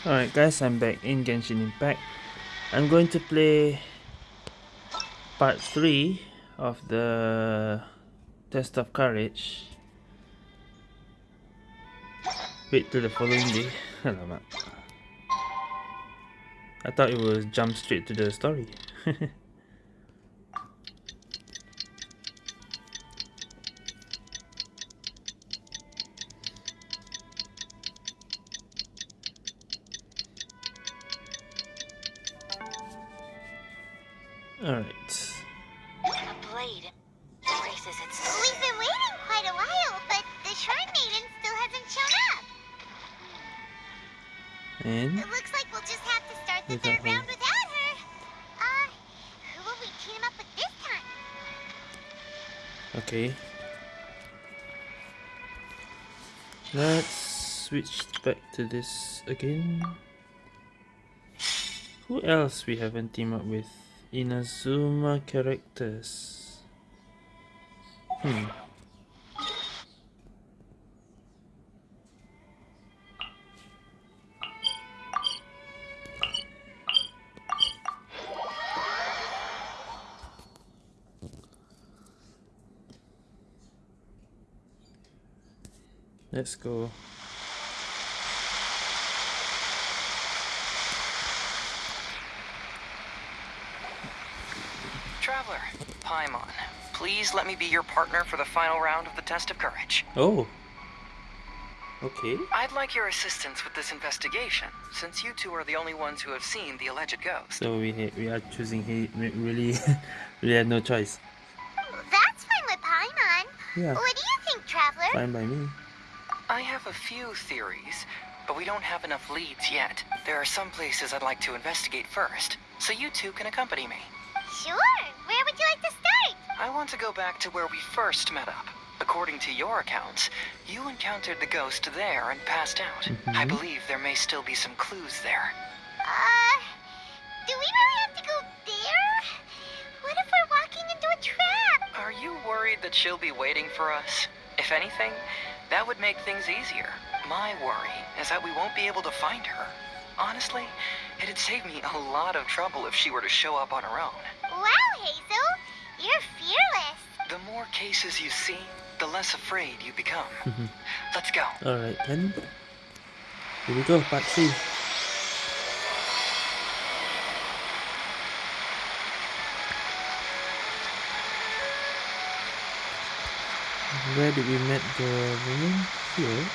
Alright guys, I'm back in Genshin Impact. I'm going to play part 3 of the Test of Courage. Wait till the following day. I thought it was jump straight to the story. to this again. Who else we haven't teamed up with? Inazuma characters. Hmm. Let's go. Traveler, Paimon, please let me be your partner for the final round of the test of courage. Oh. Okay. I'd like your assistance with this investigation, since you two are the only ones who have seen the alleged ghost. So we we are choosing he really really had no choice. That's fine with Paimon. Yeah. What do you think, Traveler? Fine by me. I have a few theories, but we don't have enough leads yet. There are some places I'd like to investigate first, so you two can accompany me. Sure. Where would you like to start? I want to go back to where we first met up. According to your accounts, you encountered the ghost there and passed out. I Mhm. believe there may still be some clues there. Uh, do we really have to go there? What if we're walking into a trap? Are you worried that she'll be waiting for us? If anything, that would make things easier. My worry is that we won't be able to find her. Honestly, it'd save me a lot of trouble if she were to show up on her own. The more cases you see, the less afraid you become. Mm-hmm. Let's go. Alright then. Here we go, part 3. Where did we meet the woman? Here.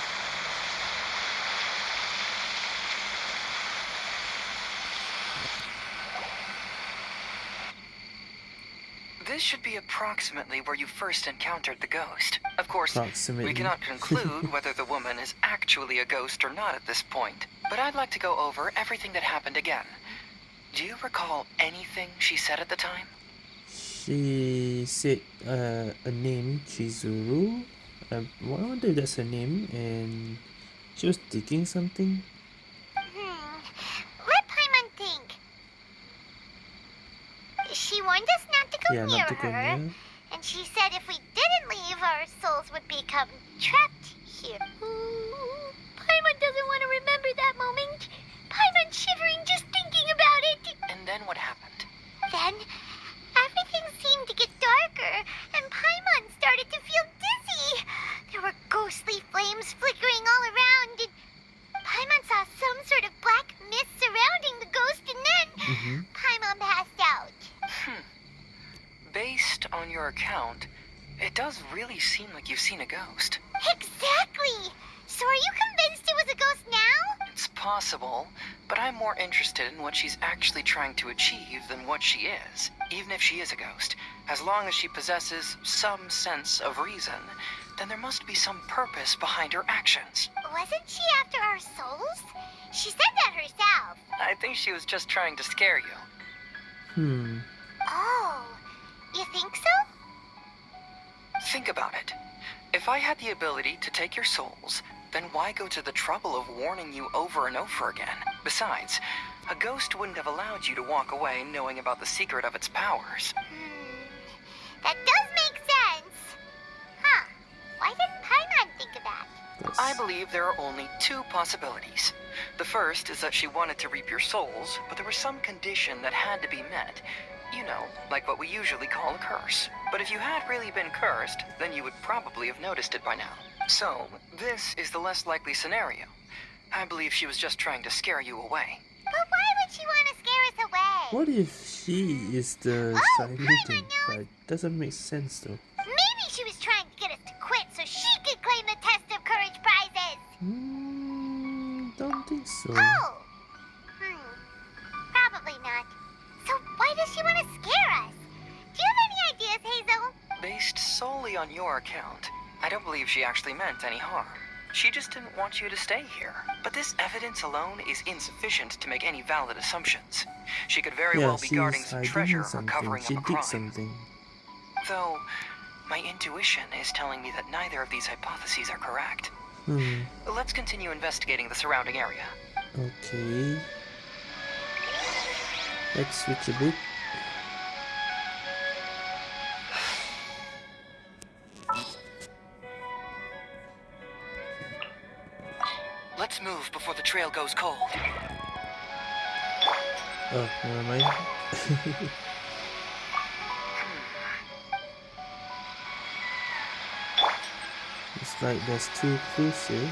This should be approximately where you first encountered the ghost. Of course, we cannot conclude whether the woman is actually a ghost or not at this point. But I'd like to go over everything that happened again. Do you recall anything she said at the time? She said uh, a name, Chizuru. Uh, I wonder if that's her name. And she was taking something. Hmm. Let Paimon think. She warned us not to yeah, near not to her. near. And she said if we didn't leave, our souls would become trapped here. Ooh, Paimon doesn't want to remember that moment. Paimon's shivering just thinking about it. And then what happened? Your account, it does really seem like you've seen a ghost. Exactly! So are you convinced it was a ghost now? It's possible, but I'm more interested in what she's actually trying to achieve than what she is. Even if she is a ghost, as long as she possesses some sense of reason, then there must be some purpose behind her actions. Wasn't she after our souls? She said that herself. I think she was just trying to scare you. Hmm. Oh, you think so? Think about it. If I had the ability to take your souls, then why go to the trouble of warning you over and over again? Besides, a ghost wouldn't have allowed you to walk away knowing about the secret of its powers. Hmm, that does make sense. Huh, why didn't Paimon think of that? Yes. I believe there are only two possibilities. The first is that she wanted to reap your souls, but there was some condition that had to be met. You know, like what we usually call a curse. But if you had really been cursed, then you would probably have noticed it by now. So, this is the less likely scenario. I believe she was just trying to scare you away. But why would she want to scare us away? What if she is the Oh, shiny Paimon thing? Right? Doesn't make sense though. Maybe she was trying to get us to quit so she could claim the Test of Courage prizes. Hmm, don't think so. Oh. Does she want to scare us? Do you have any ideas, Heizou? Based solely on your account, I don't believe she actually meant any harm. She just didn't want you to stay here. But this evidence alone is insufficient to make any valid assumptions. She could very yeah, well be guarding some hiding treasure or something. covering She up a did crime. something. Though, my intuition is telling me that neither of these hypotheses are correct. Hmm. Let's continue investigating the surrounding area. Okay. Let's switch a bit. Trail goes cold. Oh, never mind. Hmm. it's like there's two clues here.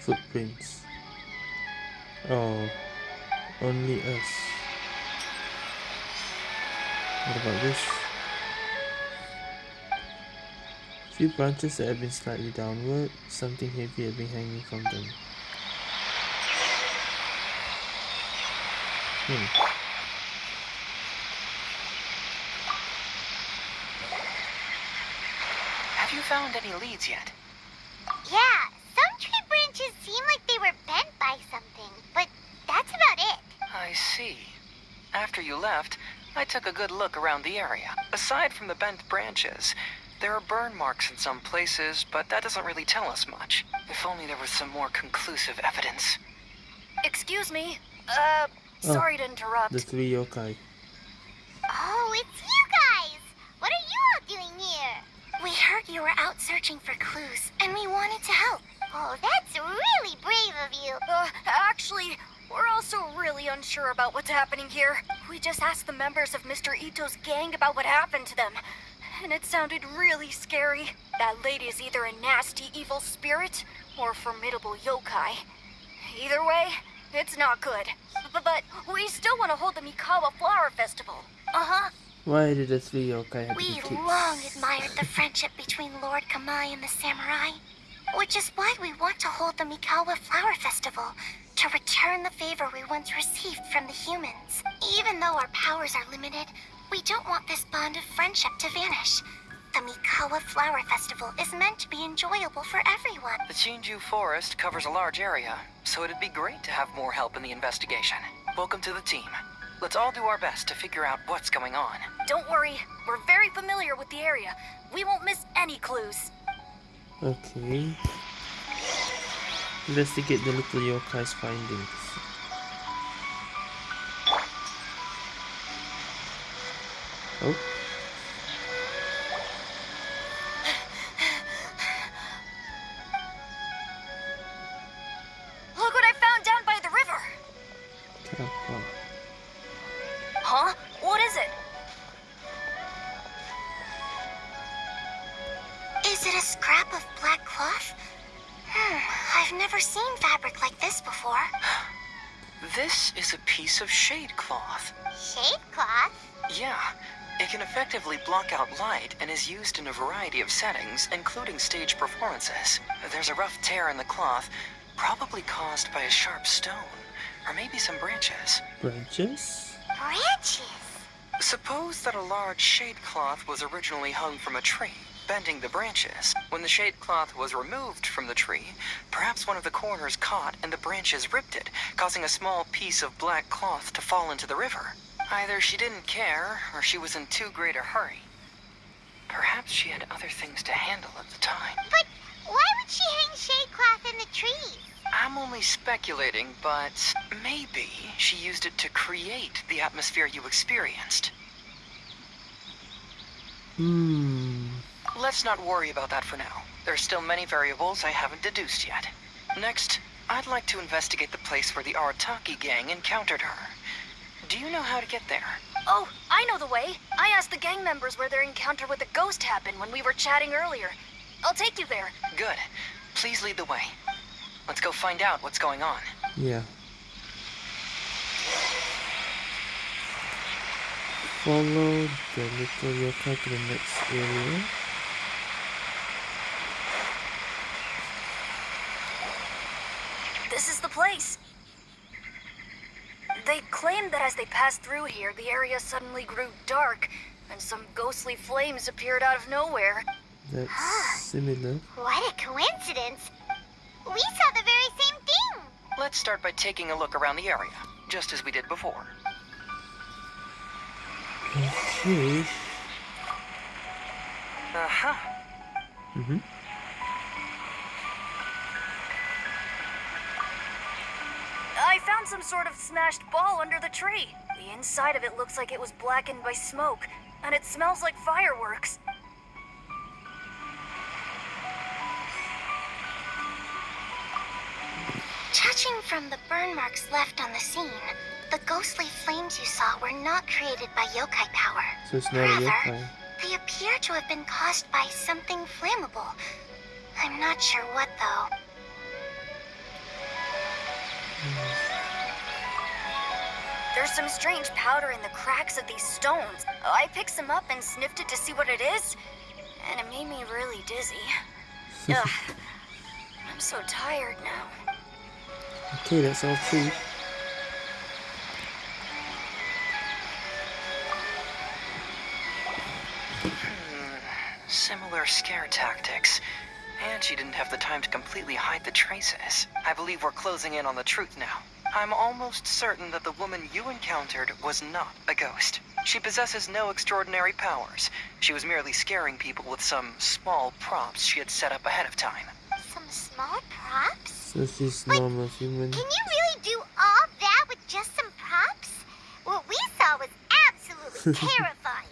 Footprints. Oh, only us. What about this? Few branches that have been slightly downward, something heavy had been hanging from them. Hmm. Have you found any leads yet? Yeah, some tree branches seem like they were bent by something, but that's about it. I see. After you left, I took a good look around the area. Aside from the bent branches, there are burn marks in some places, but that doesn't really tell us much. If only there was some more conclusive evidence. Excuse me. Uh, sorry to interrupt. The three yokai. Oh, it's you guys! What are you all doing here? We heard you were out searching for clues, and we wanted to help. Oh, that's really brave of you. Uh, actually, we're also really unsure about what's happening here. We just asked the members of Mr. Itto's gang about what happened to them, and it sounded really scary. That lady is either a nasty evil spirit or a formidable yokai. Either way, it's not good. But, but we still want to hold the Mikawa Flower Festival. Uh-huh. Why did the three yokai have to be We've long admired the friendship between Lord Kamai and the samurai, which is why we want to hold the Mikawa Flower Festival to return the favor we once received from the humans. Even though our powers are limited, we don't want this bond of friendship to vanish. The Mikawa Flower Festival is meant to be enjoyable for everyone. The Chinju Forest covers a large area, so it'd be great to have more help in the investigation. Welcome to the team. Let's all do our best to figure out what's going on. Don't worry, we're very familiar with the area. We won't miss any clues. Okay. Investigate the little yokai's findings. Oh, Look what I found down by the river! Huh? What is it? Is it a scrap of black cloth? Hmm, I've never seen fabric like this before. This is a piece of shade cloth. Shade cloth? Yeah, it can effectively block out light and is used in a variety of settings, including stage performances. There's a rough tear in the cloth, probably caused by a sharp stone, or maybe some branches. Branches? Branches. Suppose that a large shade cloth was originally hung from a tree, bending the branches. When the shade cloth was removed from the tree, perhaps one of the corners caught and the branches ripped it, causing a small piece of black cloth to fall into the river. Either she didn't care, or she was in too great a hurry. Perhaps she had other things to handle at the time. But why would she hang shade cloth in the trees? I'm only speculating, but maybe she used it to create the atmosphere you experienced. Hmm. Let's not worry about that for now. There are still many variables I haven't deduced yet. Next, I'd like to investigate the place where the Arataki gang encountered her. Do you know how to get there? Oh, I know the way. I asked the gang members where their encounter with the ghost happened when we were chatting earlier. I'll take you there. Good. Please lead the way. Let's go find out what's going on. Yeah. Follow the little yokai to the next area. This is the place. They claimed that as they passed through here, the area suddenly grew dark, and some ghostly flames appeared out of nowhere. That's similar. What a coincidence. We saw the very same thing. Let's start by taking a look around the area, just as we did before. Okay. Uh-huh. Mm-hmm. Found some sort of smashed ball under the tree. The inside of it looks like it was blackened by smoke, and it smells like fireworks. Judging from the burn marks left on the scene, the ghostly flames you saw were not created by yokai power. So it's not a Rather, yokai. they appear to have been caused by something flammable. I'm not sure what, though. Hmm. There's some strange powder in the cracks of these stones. Oh, I picked some up and sniffed it to see what it is, and it made me really dizzy. Ugh. I'm so tired now. Okay, that's all three. Similar scare tactics. And she didn't have the time to completely hide the traces. I believe we're closing in on the truth now. I'm almost certain that the woman you encountered was not a ghost. She possesses no extraordinary powers. She was merely scaring people with some small props she had set up ahead of time. Some small props? So she's Like, normal human. Can you really do all that with just some props? What we saw was absolutely terrifying.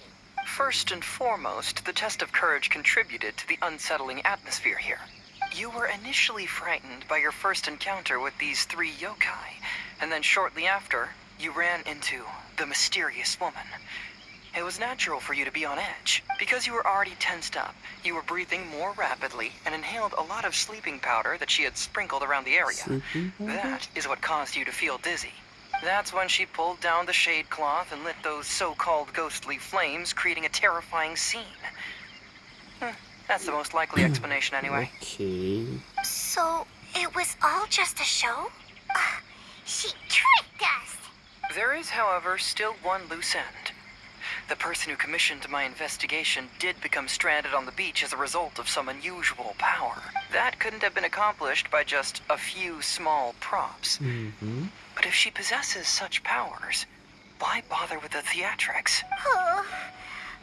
First and foremost, the test of courage contributed to the unsettling atmosphere here. You were initially frightened by your first encounter with these three yokai, and then shortly after, you ran into the mysterious woman. It was natural for you to be on edge. Because you were already tensed up, you were breathing more rapidly and inhaled a lot of sleeping powder that she had sprinkled around the area. That is what caused you to feel dizzy. That's when she pulled down the shade cloth and lit those so-called ghostly flames, creating a terrifying scene. Hmm, that's the most likely explanation anyway. Okay. So, it was all just a show? Uh, she tricked us. There is, however, still one loose end. The person who commissioned my investigation did become stranded on the beach as a result of some unusual power. That couldn't have been accomplished by just a few small props. Mm-hmm. But if she possesses such powers, why bother with the theatrics? Oh,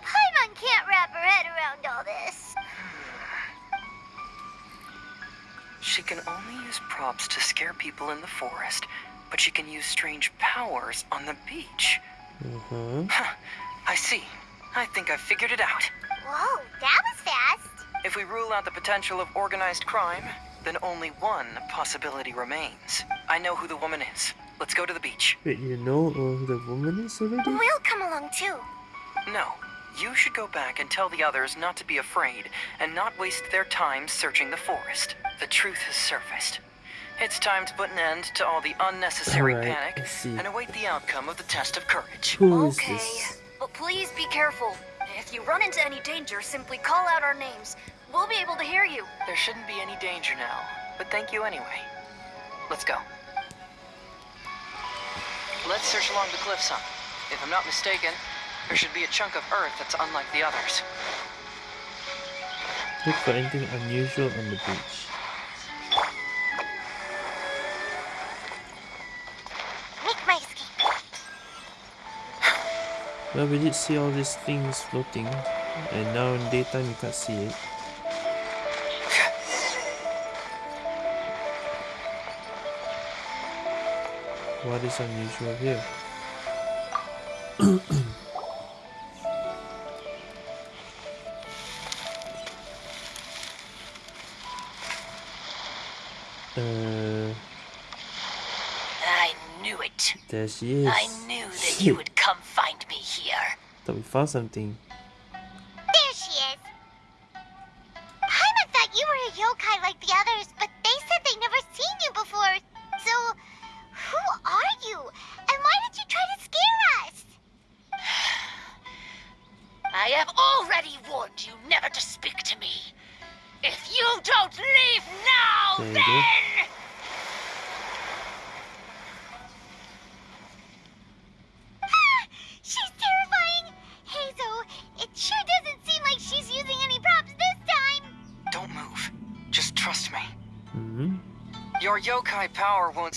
Paimon can't wrap her head around all this. She can only use props to scare people in the forest, but she can use strange powers on the beach. Uh-huh. Huh, I see. I think I've figured it out. Whoa, that was fast. If we rule out the potential of organized crime, then only one possibility remains. I know who the woman is. Let's go to the beach. Wait, you know who the woman is already? We'll come along too. No, you should go back and tell the others not to be afraid and not waste their time searching the forest. The truth has surfaced. It's time to put an end to all the unnecessary Alright, panic and await the outcome of the test of courage. Who is okay, this? but please be careful. If you run into any danger, simply call out our names. We'll be able to hear you. There shouldn't be any danger now, but thank you anyway. Let's go. Let's search along the cliffs, cliffside. If I'm not mistaken, there should be a chunk of earth that's unlike the others. Look for anything unusual on the beach. Make my escape. Well, we did see all these things floating, and now in daytime you can't see it. What is unusual here? There she is. I knew that you would come find me here. Thought we found something.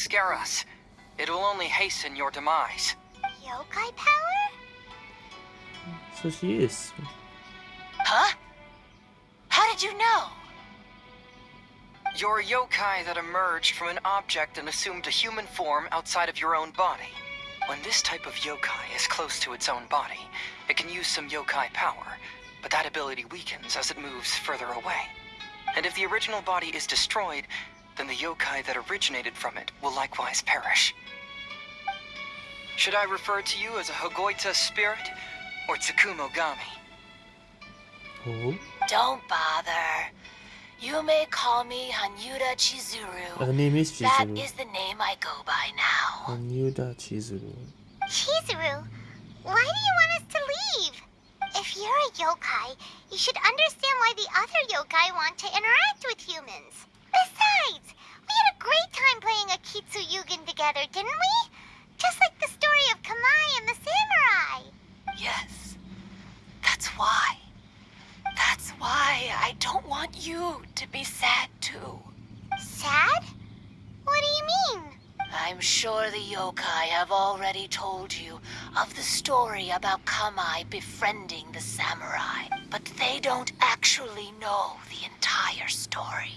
Scare us. It'll only hasten your demise. Yokai power? So she is. Huh? How did you know? You're a yokai that emerged from an object and assumed a human form outside of your own body. When this type of yokai is close to its own body, it can use some yokai power, but that ability weakens as it moves further away. And if the original body is destroyed, then the yokai that originated from it will likewise perish. Should I refer to you as a Hagoita spirit or Tsukumo Gami? Oh. Don't bother. You may call me Hanyuda Chizuru. Uh, Her name is Chizuru. is the name I go by now. Anyuda Chizuru. Chizuru, why do you want us to leave? If you're a yokai, you should understand why the other yokai want to interact with humans. Besides, we had a great time playing a Kitsu Yugen together, didn't we? Just like the story of Kamai and the samurai. Yes. That's why. That's why I don't want you to be sad too. Sad? What do you mean? I'm sure the yokai have already told you of the story about Kamai befriending the samurai, but they don't actually know the entire story.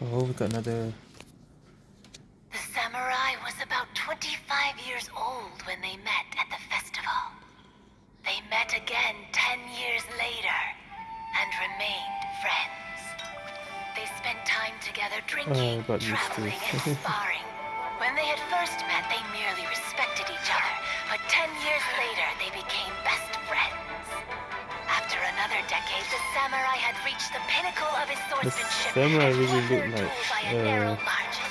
Oh, we got another. The samurai was about 25 years old when they met at the festival. They met again 10 years later and remained friends. They spent time together drinking, oh, to traveling, and sparring. When they had first met, they merely respected each other, but 10 years later, they became best friends. After another decade, the samurai had reached the pinnacle of his swordsmanship samurai and really looked like, duel by a uh, narrow margin.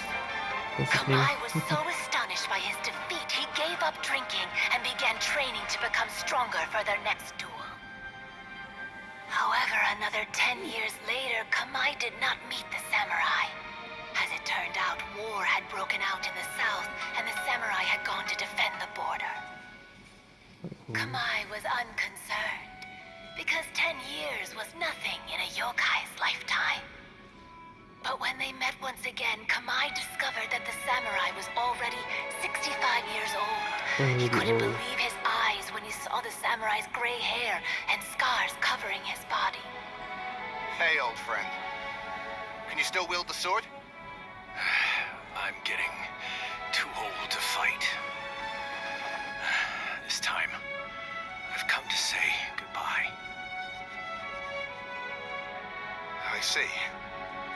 What's his name? Kamai was so astonished by his defeat, he gave up drinking and began training to become stronger for their next duel. However, another ten years later, Kamai did not meet the samurai. As it turned out, war had broken out in the south, and the samurai had gone to defend the border. Kamai was unconcerned, because ten years was nothing in a yokai's lifetime. But when they met once again, Kamai discovered that the samurai was already 65 years old. He couldn't old. believe his eyes when he saw the samurai's gray hair and scars covering his body. Hey, old friend. Can you still wield the sword? I'm getting too old to fight. This time, I've come to say goodbye. I see.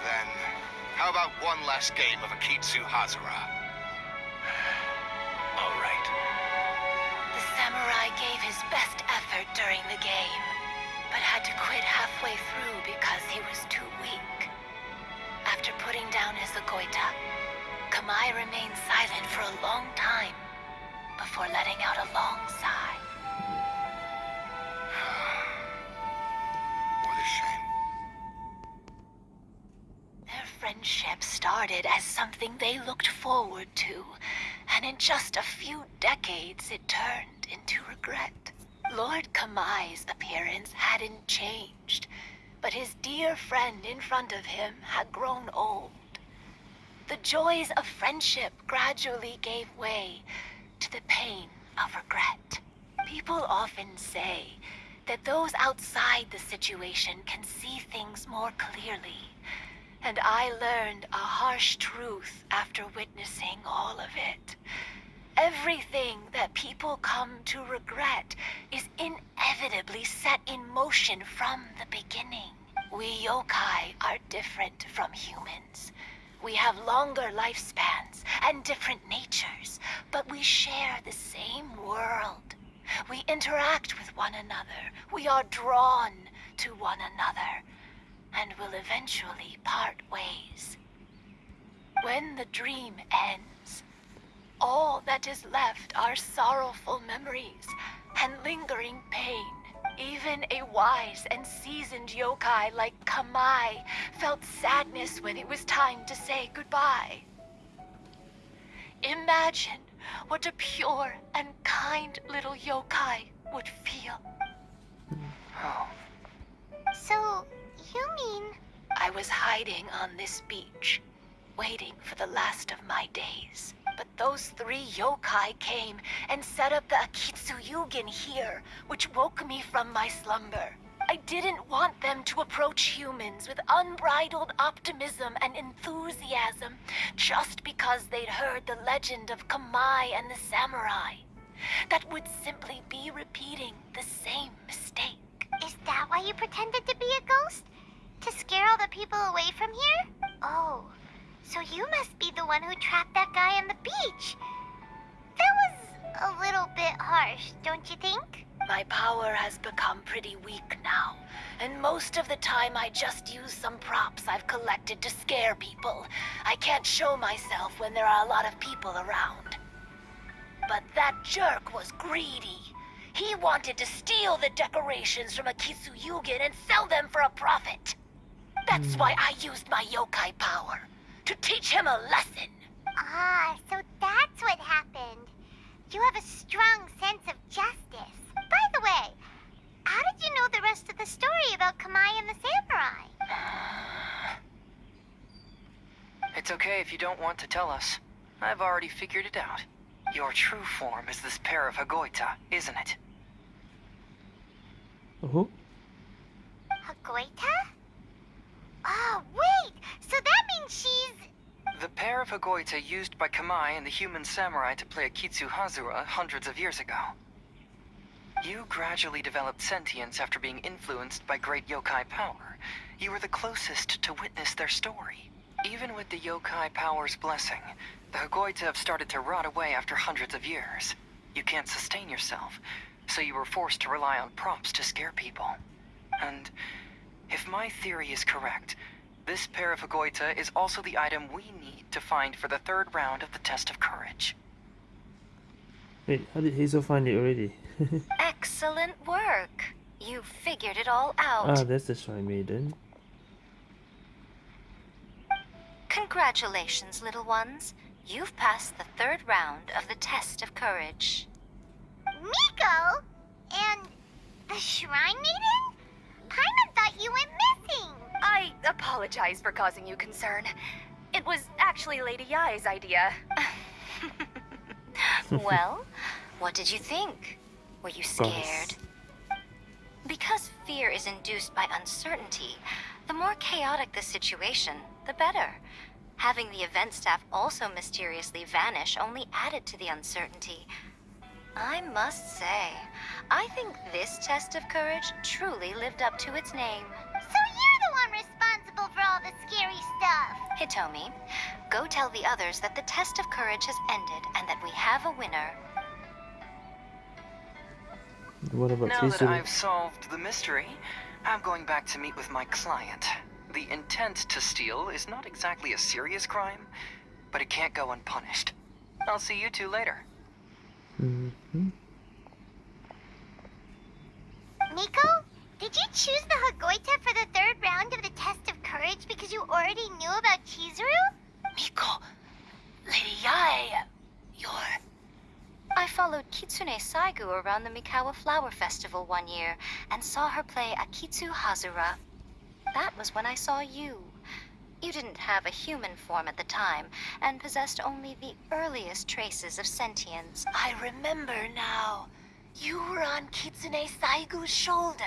Then, how about one last game of Akitsu Hazara? All right. The samurai gave his best effort during the game, but had to quit halfway through because he was too weak. After putting down his Agoita, Kamai remained silent for a long time before letting out a long sigh. Friendship started as something they looked forward to, and in just a few decades it turned into regret. Lord Kamai's appearance hadn't changed, but his dear friend in front of him had grown old. The joys of friendship gradually gave way to the pain of regret. People often say that those outside the situation can see things more clearly. And I learned a harsh truth after witnessing all of it. Everything that people come to regret is inevitably set in motion from the beginning. We yokai are different from humans. We have longer lifespans and different natures, but we share the same world. We interact with one another. We are drawn to one another, and will eventually part ways. When the dream ends, all that is left are sorrowful memories and lingering pain. Even a wise and seasoned yokai like Kamai felt sadness when it was time to say goodbye. Imagine what a pure and kind little yokai would feel. So, you mean I was hiding on this beach, waiting for the last of my days. But those three yokai came and set up the Akitsu Yugen here, which woke me from my slumber. I didn't want them to approach humans with unbridled optimism and enthusiasm just because they'd heard the legend of Kamai and the samurai. That would simply be repeating the same mistake. Is that why you pretended to be a ghost? To scare all the people away from here? Oh, so you must be the one who trapped that guy on the beach. That was a little bit harsh, don't you think? My power has become pretty weak now, and most of the time I just use some props I've collected to scare people. I can't show myself when there are a lot of people around. But that jerk was greedy. He wanted to steal the decorations from Akitsu Yugen and sell them for a profit. That's why I used my yokai power, to teach him a lesson. Ah, so that's what happened. You have a strong sense of justice. By the way, how did you know the rest of the story about Kamai and the samurai? it's okay if you don't want to tell us. I've already figured it out. Your true form is this pair of Hagoita, isn't it? Oh, Hagoita? Oh, wait! So that means she's... The pair of Hagoita used by Kamai and the human samurai to play Akitsu Hazura hundreds of years ago. You gradually developed sentience after being influenced by great yokai power. You were the closest to witness their story. Even with the yokai power's blessing, the Hagoita have started to rot away after hundreds of years. You can't sustain yourself, so you were forced to rely on props to scare people. And if my theory is correct, this pair of Hagoita is also the item we need to find for the third round of the test of courage. wait, how did Heizou find it already? Excellent work. You figured it all out. ah, that's the Shy Maiden. Congratulations, little ones. You've passed the third round of the test of courage. Miko? And the Shrine Maiden? Paimon thought you went missing. I apologize for causing you concern. It was actually Lady Yae's idea. well, what did you think? Were you scared? Because fear is induced by uncertainty, the more chaotic the situation, the better. Having the event staff also mysteriously vanish only added to the uncertainty. I must say, I think this test of courage truly lived up to its name. So you're the one responsible for all the scary stuff. Hitomi, go tell the others that the test of courage has ended and that we have a winner. What about Now that I've solved the mystery, I'm going back to meet with my client. The intent to steal is not exactly a serious crime, but it can't go unpunished. I'll see you two later. Mm-hmm. Miko, did you choose the Hagoita for the third round of the test of courage because you already knew about Chizuru? Miko, Lady Yae, you're... I followed Kitsune Saigu around the Mikawa Flower Festival one year and saw her play Akitsu Hazura. That was when I saw you. You didn't have a human form at the time and possessed only the earliest traces of sentience. I remember now. You were on Kitsune Saigu's shoulder.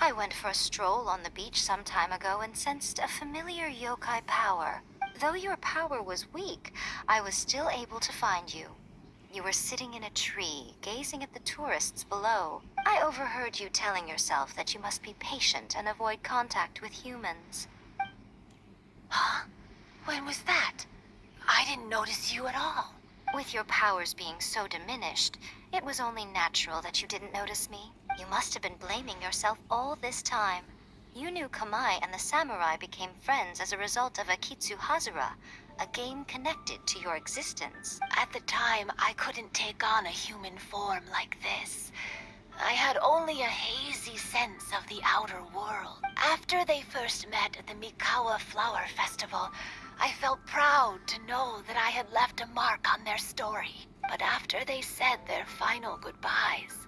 I went for a stroll on the beach some time ago and sensed a familiar yokai power. Though your power was weak, I was still able to find you. You were sitting in a tree, gazing at the tourists below. I overheard you telling yourself that you must be patient and avoid contact with humans. Huh? When was that? I didn't notice you at all. With your powers being so diminished, it was only natural that you didn't notice me. You must have been blaming yourself all this time. You knew Kamai and the samurai became friends as a result of Akitsu Hazura, a game connected to your existence. At the time, I couldn't take on a human form like this. I had only a hazy sense of the outer world. After they first met at the Mikawa Flower Festival, I felt proud to know that I had left a mark on their story. But after they said their final goodbyes,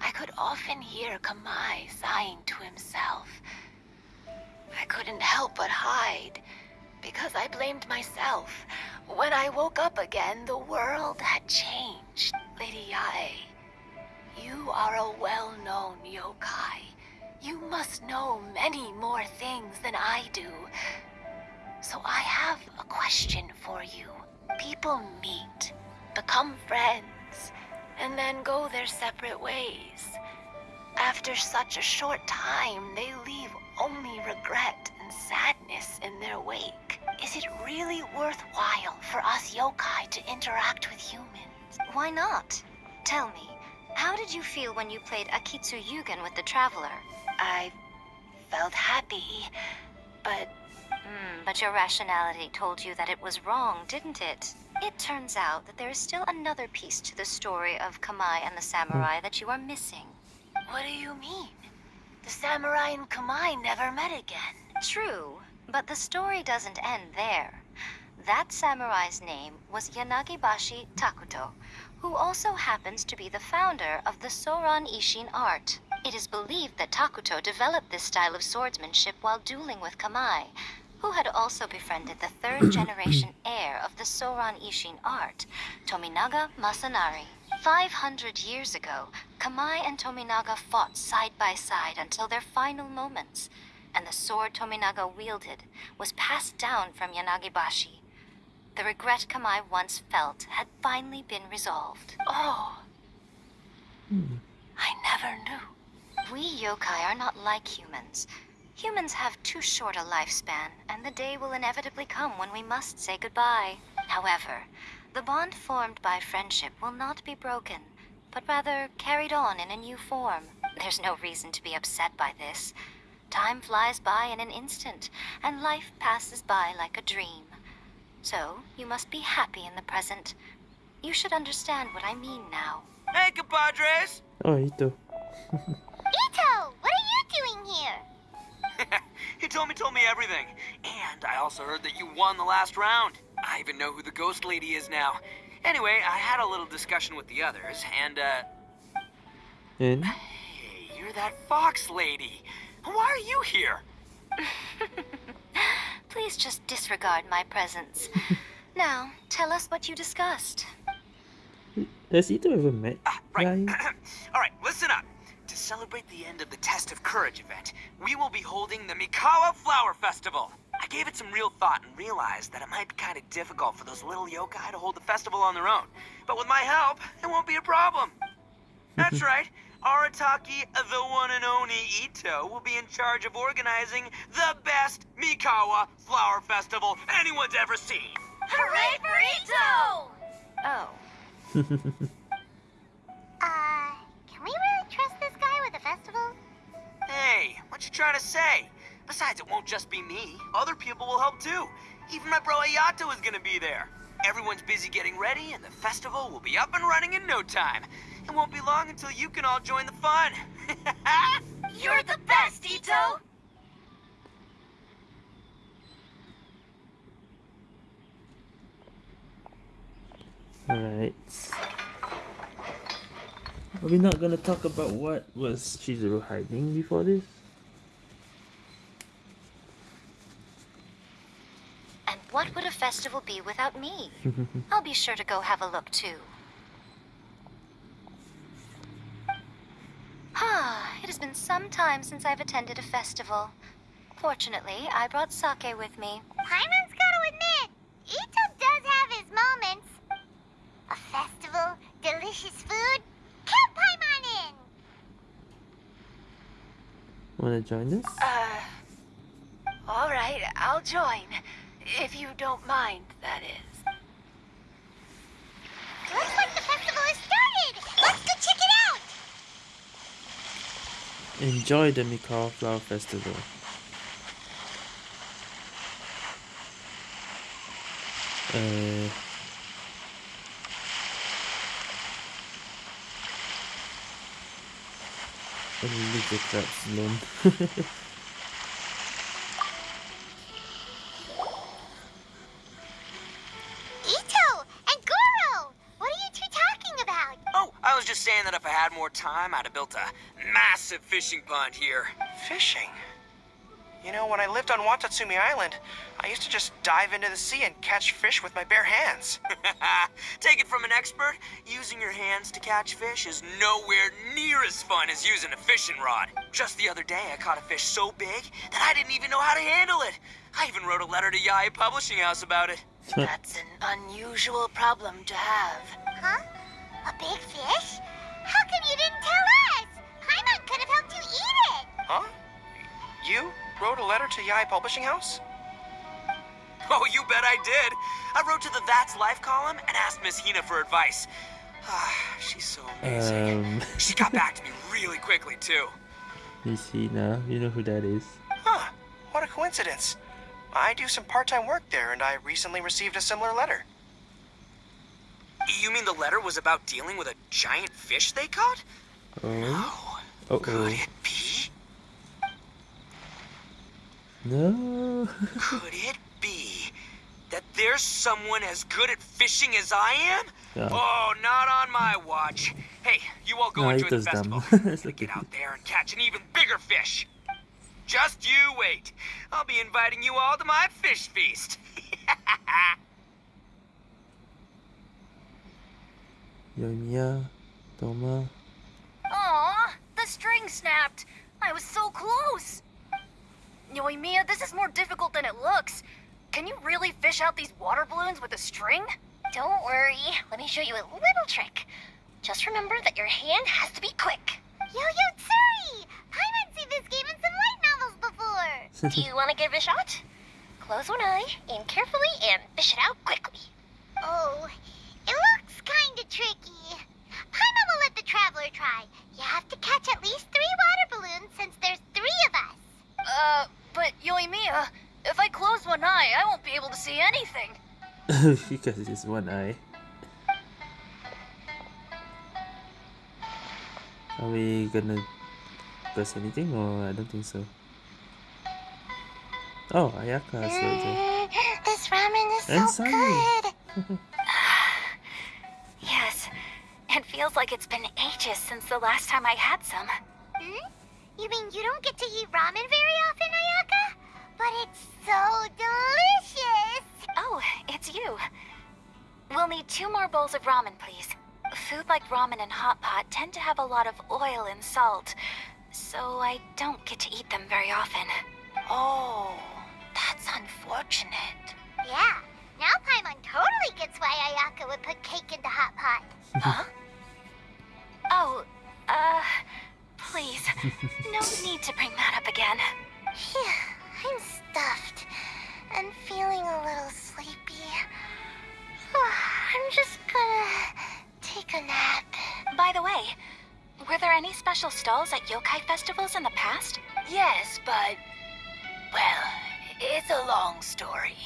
I could often hear Kamai sighing to himself. I couldn't help but hide, because I blamed myself. When I woke up again, the world had changed. Lady Yae, you are a well-known yokai. You must know many more things than I do. So I have a question for you. People meet, become friends, and then go their separate ways. After such a short time, they leave only regret and sadness in their wake. Is it really worthwhile for us yokai to interact with humans? Why not? Tell me, how did you feel when you played Akitsu Yugen with the Traveler? I felt happy, but Hmm, but your rationality told you that it was wrong, didn't it? It turns out that there is still another piece to the story of Kamai and the samurai that you are missing. what do you mean? The samurai and Kamai never met again. True, but the story doesn't end there. That samurai's name was Yanagibashi Takuto, who also happens to be the founder of the Soran Ishin art. It is believed that Takuto developed this style of swordsmanship while dueling with Kamai, who had also befriended the third generation heir of the Soran Ishin art, Tominaga Masanari. 500 years ago, Kamai and Tominaga fought side by side until their final moments, and the sword Tominaga wielded was passed down from Yanagibashi. The regret Kamai once felt had finally been resolved. Oh. Hmm. I never knew. We yokai are not like humans. Humans have too short a lifespan, and the day will inevitably come when we must say goodbye. However, the bond formed by friendship will not be broken, but rather carried on in a new form. There's no reason to be upset by this. Time flies by in an instant, and life passes by like a dream. So, you must be happy in the present. You should understand what I mean now. Hey, compadres! Oh, Itto. Itto, what are you doing here? Hitomi told me told me everything. And I also heard that you won the last round. I even know who the ghost lady is now. Anyway, I had a little discussion with the others, and, uh, And hey, you're that fox lady. Why are you here? Please just disregard my presence. now, tell us what you discussed. has Itto ever met Ah, right. All right, listen up. To celebrate the end of the Test of Courage event, we will be holding the Mikawa Flower Festival. I gave it some real thought and realized that it might be kind of difficult for those little yokai to hold the festival on their own. But with my help, it won't be a problem. That's right. Arataki, the one and only Itto, will be in charge of organizing the best Mikawa Flower Festival anyone's ever seen. Hooray for Itto! Oh, Uh, can we really trust this guy with the festival? Hey, what you trying to say? Besides, it won't just be me. Other people will help too. Even my bro Ayato is gonna be there. Everyone's busy getting ready, and the festival will be up and running in no time. It won't be long until you can all join the fun. You're the best, Itto! Alright. Are we not gonna talk about what was Chizuru hiding before this? and what would a festival be without me? I'll be sure to go have a look too. Ah, it has been some time since I've attended a festival. Fortunately, I brought sake with me. Paimon's gotta admit, Itto does have his moments. A festival, delicious food, count Paimon in! Wanna join us? Uh, all right, I'll join. If you don't mind, that is. Looks like the festival has started. Let's go check it out. Enjoy the Mikawa Flower Festival. Uh, let me leave the crabs alone. More time, I'd have built a massive fishing pond here. Fishing? You know, when I lived on Watatsumi Island, I used to just dive into the sea and catch fish with my bare hands. Take it from an expert, using your hands to catch fish is nowhere near as fun as using a fishing rod. Just the other day, I caught a fish so big that I didn't even know how to handle it. I even wrote a letter to Yae Publishing House about it. That's an unusual problem to have. Huh? A big fish? How come you didn't tell us? Paimon could have helped you eat it. Huh? You wrote a letter to Yae Publishing House? Oh, you bet I did. I wrote to the That's Life column and asked Miss Hina for advice. Ah, She's so amazing. um, She got back to me really quickly, too. Miss Hina, you know who that is. Huh, what a coincidence. I do some part-time work there, and I recently received a similar letter. You mean the letter was about dealing with a giant fish they caught? Oh, Oh, uh could oh. it be? No. Could it be that there's someone as good at fishing as I am? Oh, not on my watch. Hey, you all go No, enjoy the festival. Get out there and catch an even bigger fish. Just you wait. I'll be inviting you all to my fish feast. Yoimiya, Thoma. Aw, the string snapped. I was so close. Yoimiya, this is more difficult than it looks. Can you really fish out these water balloons with a string? Don't worry. Let me show you a little trick. Just remember that your hand has to be quick. Yo-Yo Tsuri! Paimon's seen this game in some light novels before. Do you want to give it a shot? Close one eye, aim carefully, and fish it out quickly. Oh, it looks kinda tricky. Paimon will let the traveler try. You have to catch at least three water balloons since there's three of us. Uh, but Yoimiya, if I close one eye, I won't be able to see anything. because it's one eye. Are we gonna press anything or I don't think so. Oh, Ayaka is right there. Mm, this ramen is And so Sunny. good. It feels like it's been ages since the last time I had some. Hmm? You mean you don't get to eat ramen very often, Ayaka? But it's so delicious! Oh, it's you. We'll need two more bowls of ramen, please. Food like ramen and hot pot tend to have a lot of oil and salt, so I don't get to eat them very often. Oh, that's unfortunate. Yeah, now Paimon totally gets why Ayaka would put cake in the hot pot. Huh? Oh, uh, please, no need to bring that up again. Phew, I'm stuffed and feeling a little sleepy. I'm just gonna take a nap. By the way, were there any special stalls at yokai festivals in the past? Yes, but. Well, it's a long story.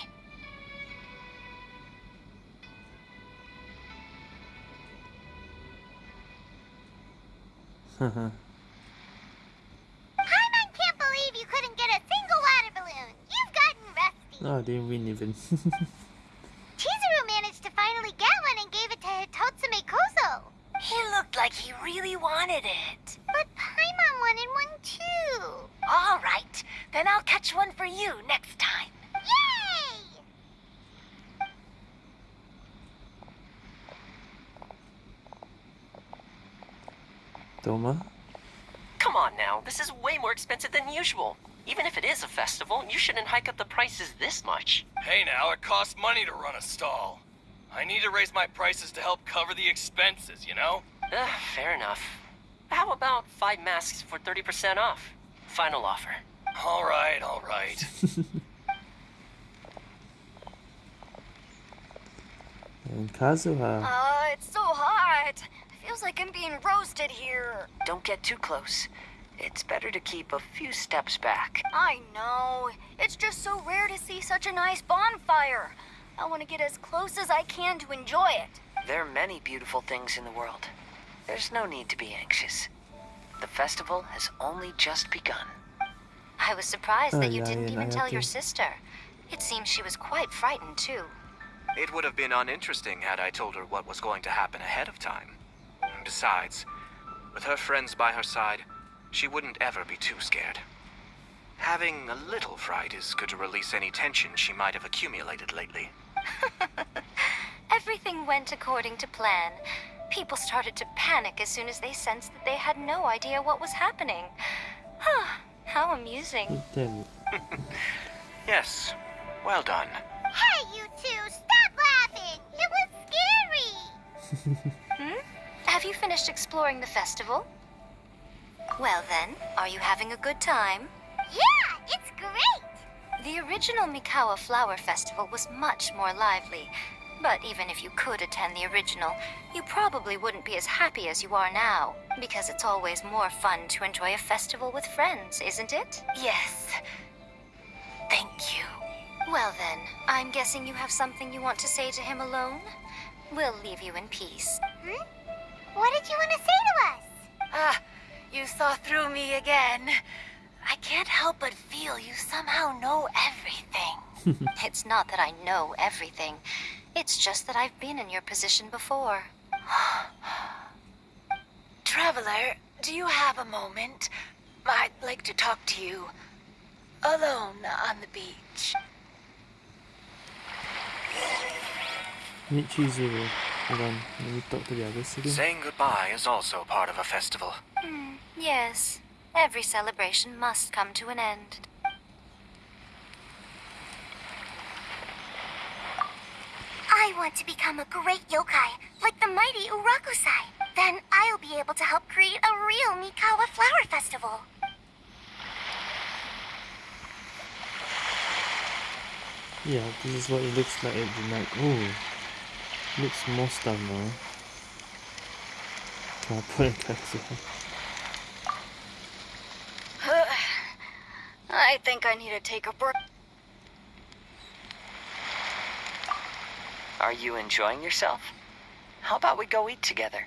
Mm-hmm. Paimon can't believe you couldn't get a single water balloon. You've gotten rusty. oh, I didn't win even. Chizuru managed to finally get one and gave it to Hitotsume Kozo. He looked like he really wanted it. But Paimon wanted one too. All right, then I'll catch one for you next time. Yay! Thoma? Come on now, this is way more expensive than usual. Even if it is a festival, you shouldn't hike up the prices this much. Hey now, it costs money to run a stall. I need to raise my prices to help cover the expenses, you know? Ugh, fair enough. How about five masks for 30% off? Final offer. Alright, alright. And Kazuha. Uh, it's so hot. Feels like I'm being roasted here. Don't get too close. It's better to keep a few steps back. I know. It's just so rare to see such a nice bonfire. I want to get as close as I can to enjoy it. There are many beautiful things in the world. There's no need to be anxious. The festival has only just begun. I was surprised that oh, you didn't even tell your sister. It seems she was quite frightened, too. It would have been uninteresting had I told her what was going to happen ahead of time. Besides, with her friends by her side, she wouldn't ever be too scared. Having a little fright is good to release any tension she might have accumulated lately. Everything went according to plan. People started to panic as soon as they sensed that they had no idea what was happening. Huh, How amusing. Yes, well done. Hey, you two, stop laughing! It was scary! Have you finished exploring the festival? Well then, are you having a good time? Yeah, it's great! The original Mikawa Flower Festival was much more lively. But even if you could attend the original, you probably wouldn't be as happy as you are now. Because it's always more fun to enjoy a festival with friends, isn't it? Yes. Thank you. Well then, I'm guessing you have something you want to say to him alone? We'll leave you in peace. Hmm? What did you want to say to us? Ah, you saw through me again. I can't help but feel you somehow know everything. it's not that I know everything. It's just that I've been in your position before. Traveler, do you have a moment? I'd like to talk to you. Alone on the beach. Meet Chizuru. Hold on, let me talk to the others again. Saying goodbye is also part of a festival. Hmm, yes. Every celebration must come to an end. I want to become a great yokai, like the mighty Urakusai. Then I'll be able to help create a real Mikawa Flower Festival. Yeah, this is what it looks like at the night. Oh, looks more stuff now. Kappa and Kazuha. I think I need to take a break. Are you enjoying yourself? How about we go eat together?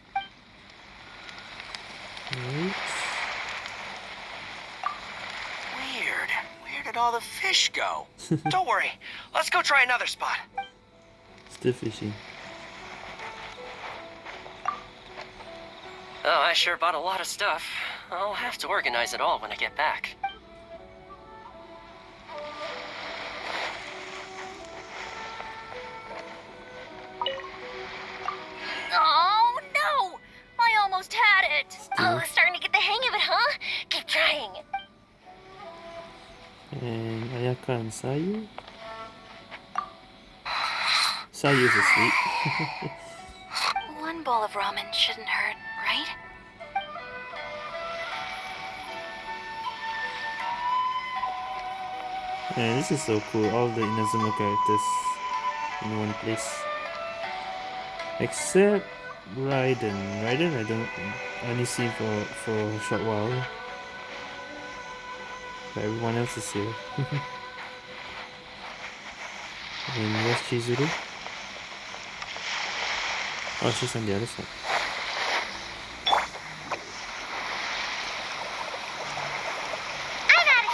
Right. Weird. Where did all the fish go? Don't worry. Let's go try another spot. Still fishing. Oh, I sure bought a lot of stuff. I'll have to organize it all when I get back. Oh, no! I almost had it! Oh, starting to get the hang of it, huh? Keep trying. And Ayaka and Sayu. Sayu's asleep. One bowl of ramen shouldn't hurt, right? Yeah, this is so cool. All the Inazuma characters in one place. Except Raiden. Raiden I don't only see for for a short while. But everyone else is here. and where's Chizuru? Oh, she's on the other side. I'm out of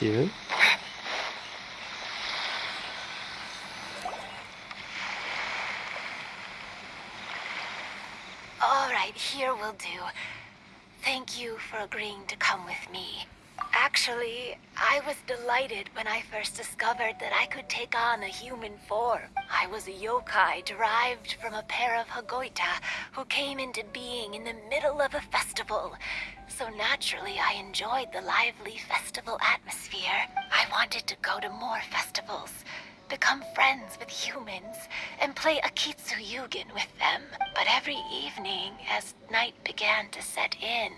here. Here. All right, here will do. Thank you for agreeing to come with me. Actually, I was delighted when I first discovered that I could take on a human form. I was a yokai derived from a pair of Hagoita who came into being in the middle of a festival. So naturally, I enjoyed the lively festival atmosphere. I wanted to go to more festivals. Become friends with humans and play Akitsu Yugen with them. But every evening, as night began to set in,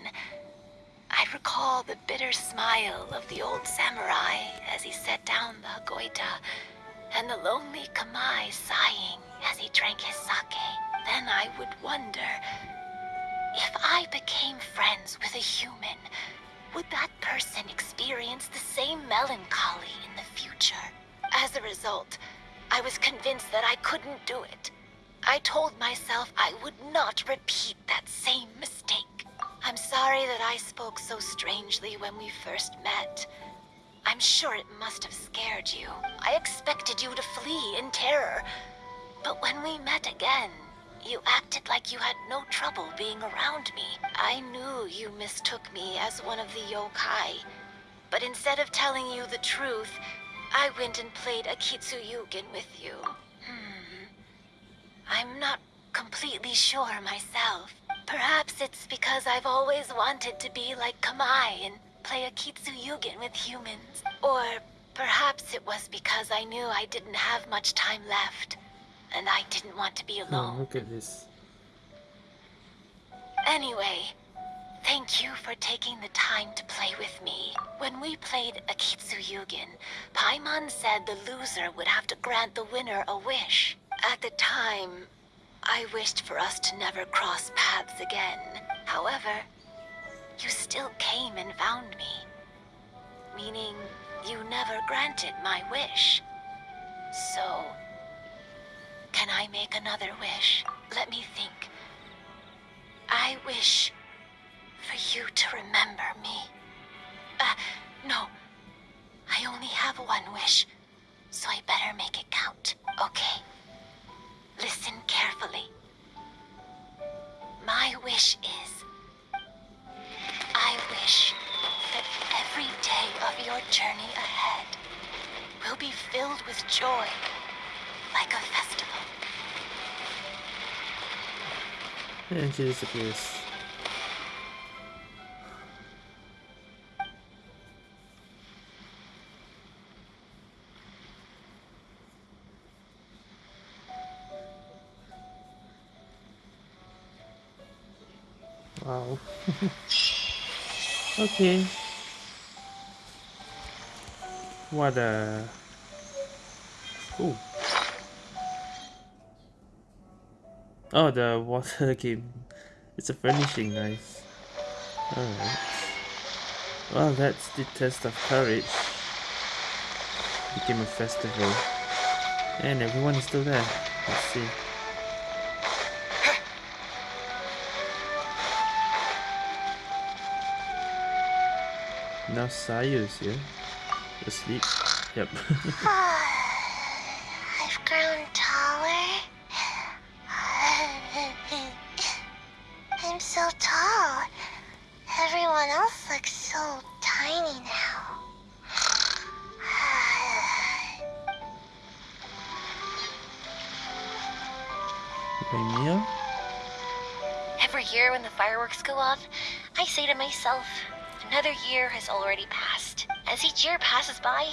I recall the bitter smile of the old samurai as he set down the Hagoita, and the lonely Kamai sighing as he drank his sake. Then I would wonder, if I became friends with a human, would that person experience the same melancholy in the future? As a result, I was convinced that I couldn't do it. I told myself I would not repeat that same mistake. I'm sorry that I spoke so strangely when we first met. I'm sure it must have scared you. I expected you to flee in terror. But when we met again, you acted like you had no trouble being around me. I knew you mistook me as one of the yokai. But instead of telling you the truth, I went and played Akitsu Yugen with you. Hmm. I'm not completely sure myself. Perhaps it's because I've always wanted to be like Kamai and play Akitsu Yugen with humans. Or perhaps it was because I knew I didn't have much time left, and I didn't want to be alone. Oh, look at this. Anyway, thank you for taking the time to play with me. When we played Akitsu Yugen, Paimon said the loser would have to grant the winner a wish. At the time, I wished for us to never cross paths again. However, you still came and found me. Meaning, you never granted my wish. So, can I make another wish? Let me think. I wish for you to remember me. Uh, no. I only have one wish, so I better make it count. Okay. Listen carefully. My wish is... I wish that every day of your journey ahead will be filled with joy, like a festival. And she disappears. Wow. okay. What a... Ooh. Oh, the water game. It's a furnishing, nice. Alright. Well, that's the test of courage. Became a festival. And everyone is still there. Let's see. Now Sayu is here. Asleep. Yep. Ah, I've grown taller. I'm so tall. Everyone else looks so tiny now. Mia? Every year when the fireworks go off, I say to myself, another year has already passed. As each year passes by,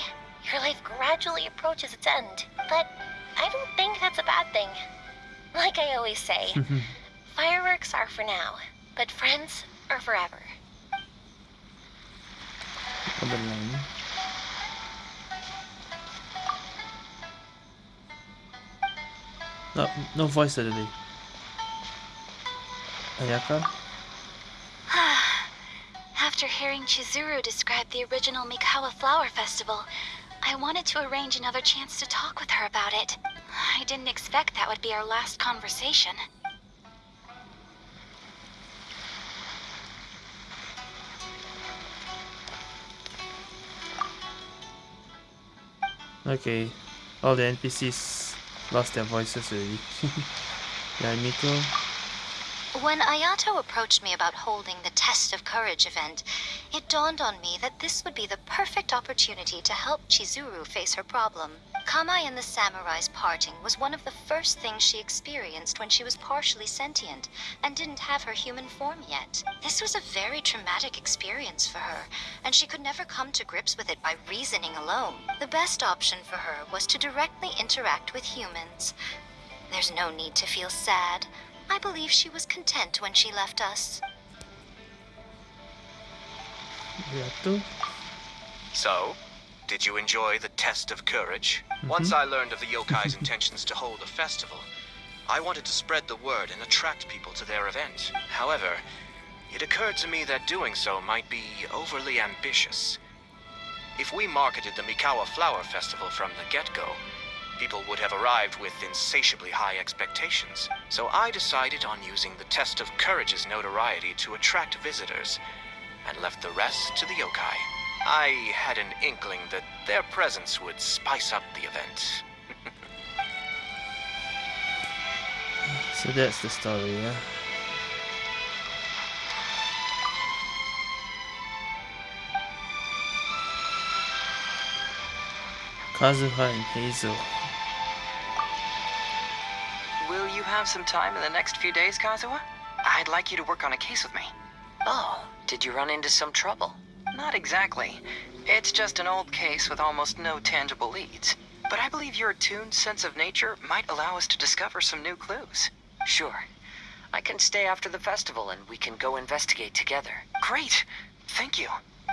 your life gradually approaches its end. But I don't think that's a bad thing. Like I always say, mm-hmm. fireworks are for now, but friends are forever. No, no voice suddenly. Ayaka? After hearing Chizuru describe the original Mikawa Flower Festival, I wanted to arrange another chance to talk with her about it. I didn't expect that would be our last conversation. Okay. All the NPCs lost their voices already. yeah, Miko. When Ayato approached me about holding the Test of Courage event, It dawned on me that this would be the perfect opportunity to help Chizuru face her problem. Kamai and the samurai's parting was one of the first things she experienced when she was partially sentient and didn't have her human form yet. This was a very traumatic experience for her, and she could never come to grips with it by reasoning alone. The best option for her was to directly interact with humans. There's no need to feel sad. I believe she was content when she left us. So, did you enjoy the test of courage? Mm-hmm. Once I learned of the yokai's intentions to hold a festival, I wanted to spread the word and attract people to their event. However, it occurred to me that doing so might be overly ambitious. If we marketed the Mikawa Flower Festival from the get-go, people would have arrived with insatiably high expectations. So I decided on using the test of courage's notoriety to attract visitors, and left the rest to the yokai. I had an inkling that their presence would spice up the event. so that's the story, yeah? Kazuha and Heizou. Have some time in the next few days, Kazuha? I'd like you to work on a case with me. Oh, did you run into some trouble? Not exactly. It's just an old case with almost no tangible leads. But I believe your attuned sense of nature might allow us to discover some new clues. Sure. I can stay after the festival and we can go investigate together. Great! Thank you.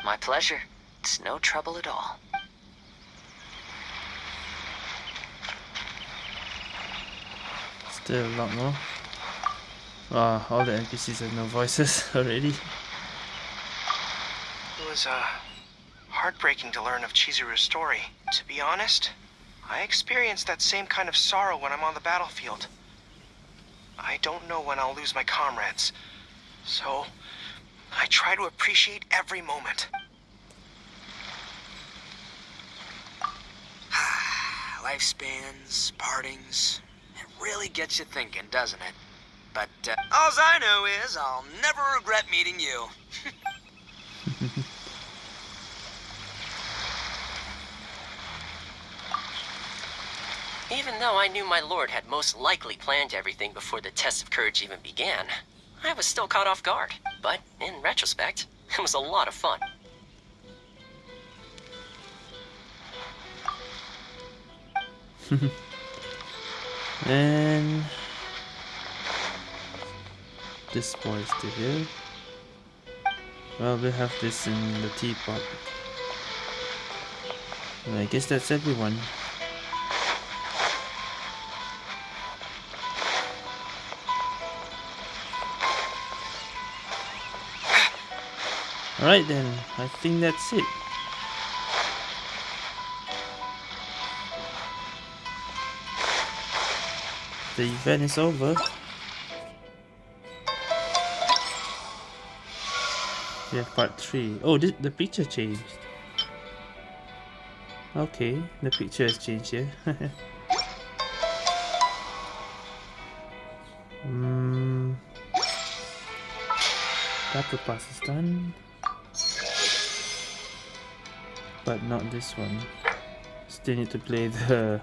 My pleasure. It's no trouble at all. Still a lot more. Wow, all the NPCs have no voices already. It was, uh, heartbreaking to learn of Chizuru's story. To be honest, I experience that same kind of sorrow when I'm on the battlefield. I don't know when I'll lose my comrades. So, I try to appreciate every moment. Lifespans, partings, it really gets you thinking, doesn't it? But uh, all I know is I'll never regret meeting you. Even though I knew my lord had most likely planned everything before the test of courage even began, I was still caught off guard. But in retrospect, it was a lot of fun. and this boy is still here. Well, we have this in the teapot. And I guess that's everyone. Alright then, I think that's it. The event is over. Have part 3. Oh, this, the picture changed. Okay, the picture has changed here. Hmm. Battle pass is done. But not this one. Still need to play the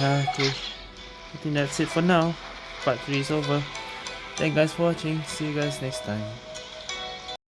Ah, okay. I think that's it for now. Part 3 is over. Thank you guys for watching. See you guys next time.